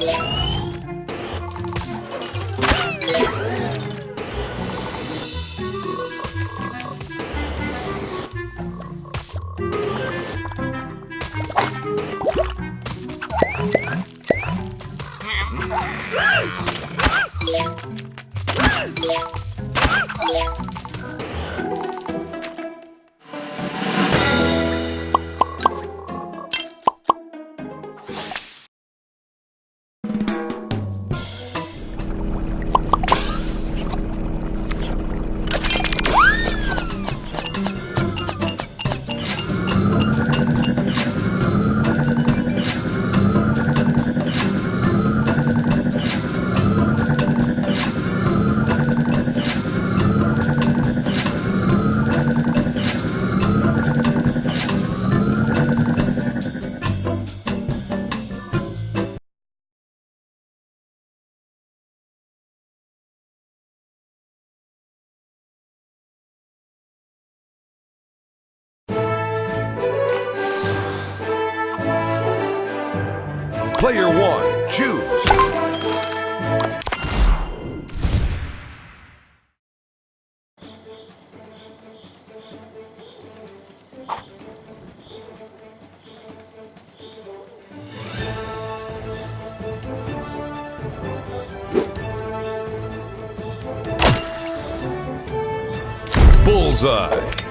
Yeah. Player one, choose. Bullseye.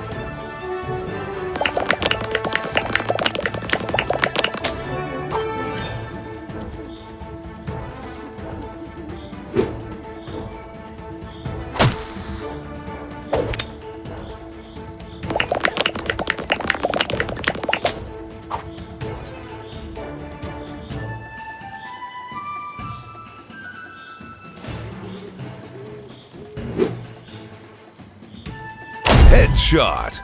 Headshot.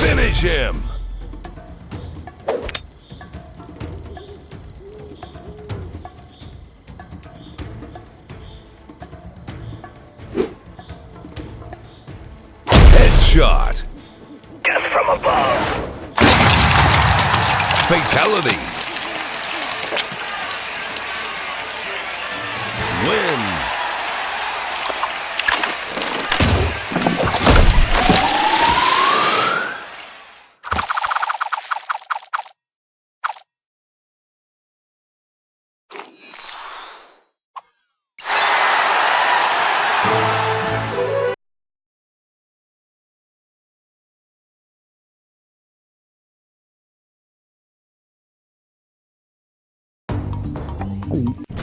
Finish him! Headshot! Death from above. Fatality! 嗯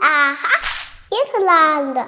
Aha, Ierland.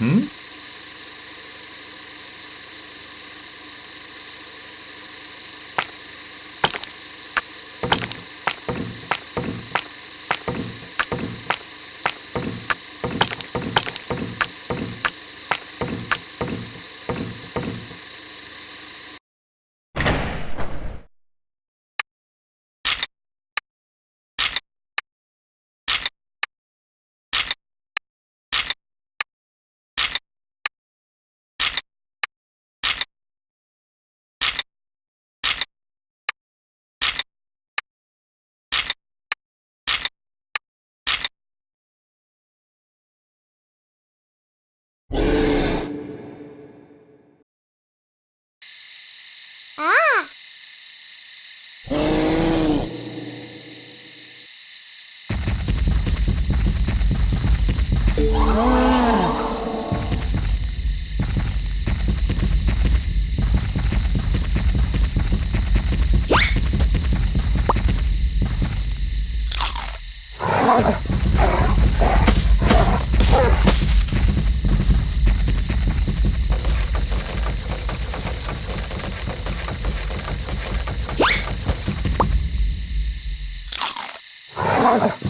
À. Ugh.